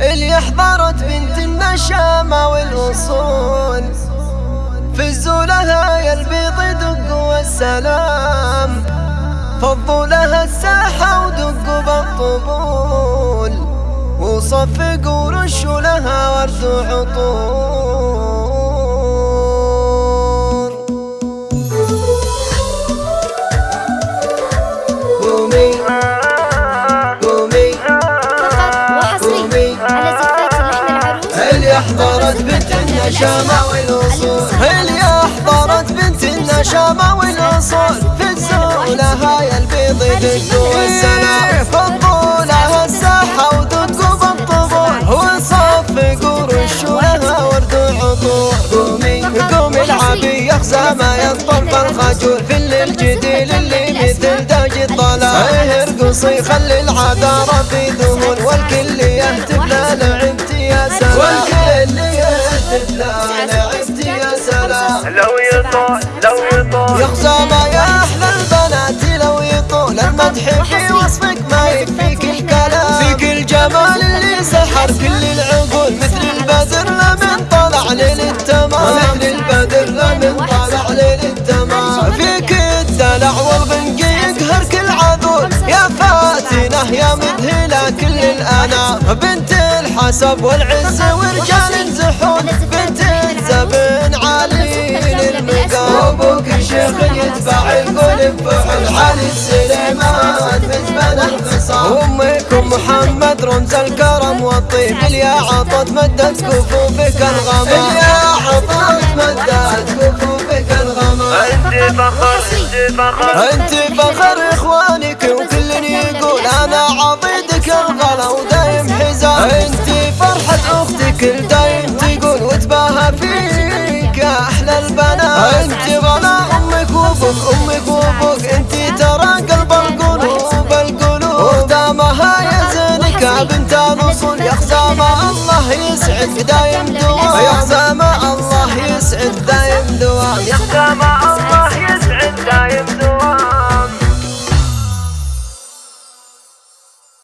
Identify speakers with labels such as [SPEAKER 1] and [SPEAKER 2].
[SPEAKER 1] اللي احضرت بنت النشامة والوصول. فزوا لها يا البيض دق والسلام. فضوا لها الساحة ودقوا بالطبول. وصفقوا ورشوا لها ورد وعطور النشامة والوصول. اللي احضرت بنت النشامة والوصول؟ فزوا لها يا البيض دقوا السلام فضوا لها الساحة ودقوا بالطبول وصفقوا رشوا لها ورد وعطور قومي قومي العبي يخزى ما ينطر بالخجول في الليل الجديل اللي مثل داج الطلال ارقصي خلي العذارى في ذهول الأنام بنت الحسب والعز ورجال زحون بنت الزبن عالي المقام وابوك شيخ يتبع القلب بفعل علي السليمان. مزبن الخصام وامكم محمد رمز الكرم والطيب. اليا عطت مدت كفوفك الغمام. اليا عطت مدت كفوفك الغمام.
[SPEAKER 2] أنت فخر أنت فخر.
[SPEAKER 1] أنت فخر زينك يا بنت الاصول يا خزامة الله يسعد دايم دوام